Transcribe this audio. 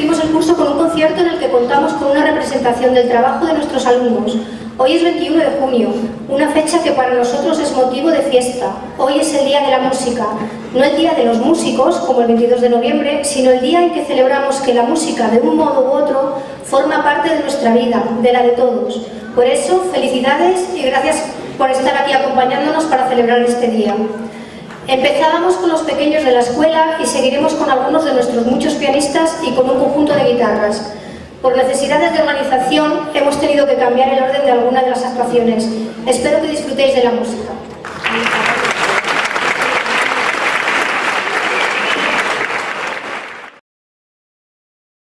despedimos el curso con un concierto en el que contamos con una representación del trabajo de nuestros alumnos. Hoy es 21 de junio, una fecha que para nosotros es motivo de fiesta. Hoy es el Día de la Música, no el Día de los Músicos, como el 22 de noviembre, sino el día en que celebramos que la música, de un modo u otro, forma parte de nuestra vida, de la de todos. Por eso, felicidades y gracias por estar aquí acompañándonos para celebrar este día. Empezábamos con los pequeños de la escuela y seguiremos con algunos de nuestros muchos pianistas y con un conjunto de guitarras. Por necesidades de organización hemos tenido que cambiar el orden de alguna de las actuaciones. Espero que disfrutéis de la música.